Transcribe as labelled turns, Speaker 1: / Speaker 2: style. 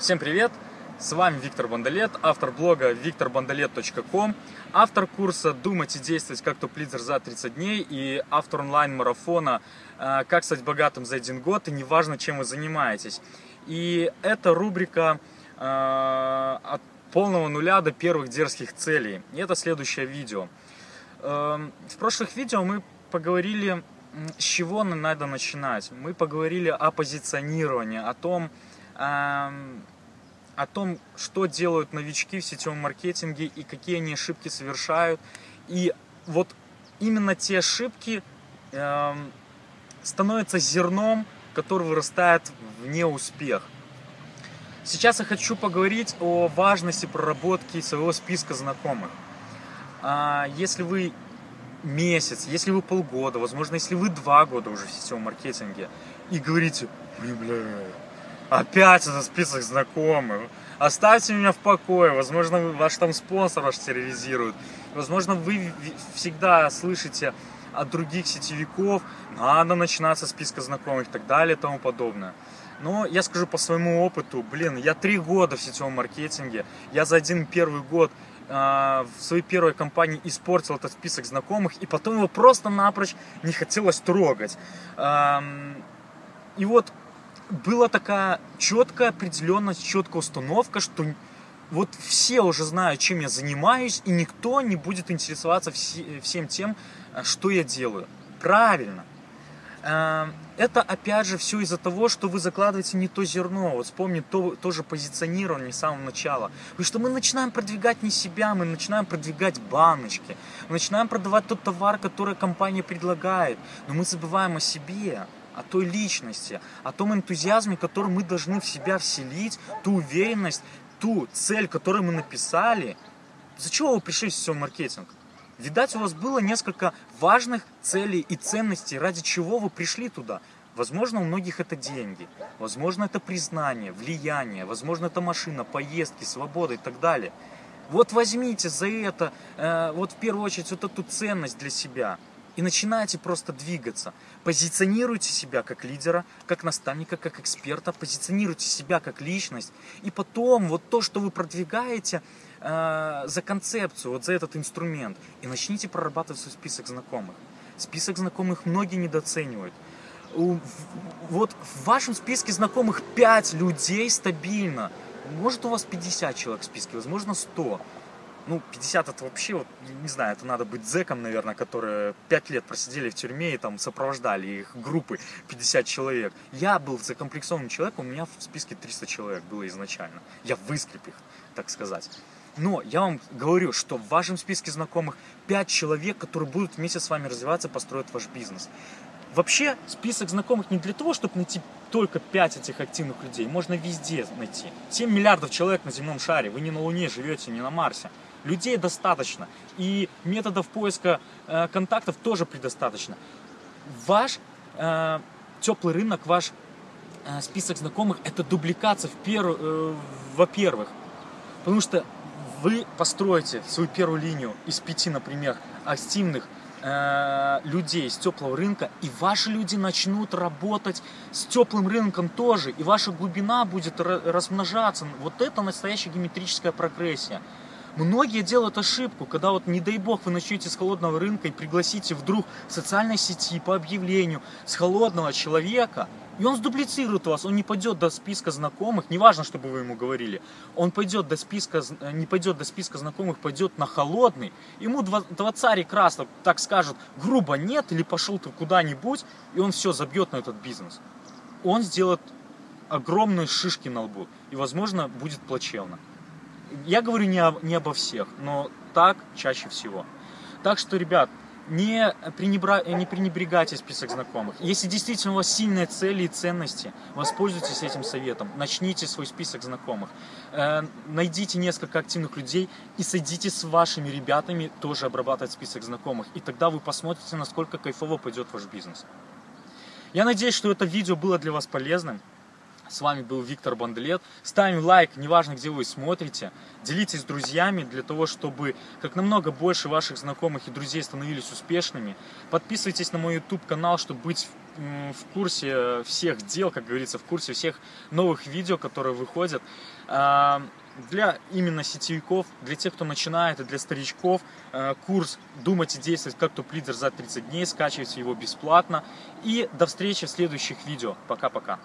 Speaker 1: Всем привет! С вами Виктор Бондолет, автор блога викторбондолет.ком, автор курса «Думать и действовать как топ-лидер за 30 дней» и автор онлайн-марафона э, «Как стать богатым за один год» и неважно, чем вы занимаетесь. И это рубрика э, от полного нуля до первых дерзких целей. И это следующее видео. Эм, в прошлых видео мы поговорили, с чего надо начинать. Мы поговорили о позиционировании, о том, о том, что делают новички в сетевом маркетинге и какие они ошибки совершают. И вот именно те ошибки становятся зерном, который вырастает в неуспех. Сейчас я хочу поговорить о важности проработки своего списка знакомых. А, если вы месяц, если вы полгода, возможно, если вы два года уже в сетевом маркетинге и говорите, блин, бля, Опять этот список знакомых. Оставьте меня в покое. Возможно, ваш там спонсор ваш терроризирует. Возможно, вы всегда слышите от других сетевиков, надо начинать со списка знакомых и так далее и тому подобное. Но я скажу по своему опыту, блин, я три года в сетевом маркетинге, я за один первый год э, в своей первой компании испортил этот список знакомых, и потом его просто напрочь не хотелось трогать. Эм, и вот была такая четкая определенность, четкая установка, что вот все уже знают, чем я занимаюсь, и никто не будет интересоваться всем тем, э, что я делаю. Правильно. Э, это опять же все из-за того, что вы закладываете не то зерно. Вот вспомни то, тоже позиционирование с самого начала. Потому что мы начинаем продвигать не себя, мы начинаем продвигать баночки. Мы начинаем продавать тот товар, который компания предлагает. Но мы забываем о себе о той личности, о том энтузиазме, который мы должны в себя вселить, ту уверенность, ту цель, которую мы написали. За чего вы пришли в сетевой маркетинг? Видать, у вас было несколько важных целей и ценностей, ради чего вы пришли туда. Возможно, у многих это деньги, возможно, это признание, влияние, возможно, это машина, поездки, свобода и так далее. Вот возьмите за это, э, вот в первую очередь, вот эту ценность для себя – и начинаете просто двигаться. Позиционируйте себя как лидера, как наставника, как эксперта, позиционируйте себя как личность. И потом вот то, что вы продвигаете э, за концепцию, вот за этот инструмент, и начните прорабатывать свой список знакомых. Список знакомых многие недооценивают. Вот в вашем списке знакомых 5 людей стабильно. Может у вас 50 человек в списке, возможно 100 ну, 50 это вообще, вот, не знаю, это надо быть зэком, наверное, которые 5 лет просидели в тюрьме и там сопровождали их группы 50 человек. Я был закомплексованным человеком, у меня в списке 300 человек было изначально. Я выскреб их, так сказать. Но я вам говорю, что в вашем списке знакомых 5 человек, которые будут вместе с вами развиваться, построят ваш бизнес. Вообще, список знакомых не для того, чтобы найти только 5 этих активных людей. Можно везде найти. 7 миллиардов человек на земном шаре. Вы не на Луне живете, не на Марсе. Людей достаточно. И методов поиска э, контактов тоже предостаточно. Ваш э, теплый рынок, ваш э, список знакомых – это дубликация, в пер, э, во-первых. Потому что вы построите свою первую линию из пяти, например, активных э, людей с теплого рынка, и ваши люди начнут работать с теплым рынком тоже, и ваша глубина будет размножаться. Вот это настоящая геометрическая прогрессия. Многие делают ошибку, когда вот, не дай бог, вы начнете с холодного рынка и пригласите вдруг в социальной сети по объявлению с холодного человека, и он сдублицирует вас, он не пойдет до списка знакомых, неважно, что бы вы ему говорили, он пойдет до списка, не пойдет до списка знакомых, пойдет на холодный, ему два, два царя красно так скажут, грубо нет, или пошел ты куда-нибудь, и он все забьет на этот бизнес. Он сделает огромные шишки на лбу, и, возможно, будет плачевно. Я говорю не, о, не обо всех, но так чаще всего. Так что, ребят, не, пренебра... не пренебрегайте список знакомых. Если действительно у вас сильные цели и ценности, воспользуйтесь этим советом. Начните свой список знакомых. Э, найдите несколько активных людей и садитесь с вашими ребятами тоже обрабатывать список знакомых. И тогда вы посмотрите, насколько кайфово пойдет ваш бизнес. Я надеюсь, что это видео было для вас полезным. С вами был Виктор Бандлет. Ставим лайк, неважно, где вы смотрите. Делитесь с друзьями для того, чтобы как намного больше ваших знакомых и друзей становились успешными. Подписывайтесь на мой YouTube канал, чтобы быть в курсе всех дел, как говорится, в курсе всех новых видео, которые выходят. А, Для именно сетевиков, для тех, кто начинает, и для старичков, э, курс «Думать и действовать как топ-лидер за 30 дней». Скачивайте его бесплатно. И до встречи в следующих видео. Пока-пока.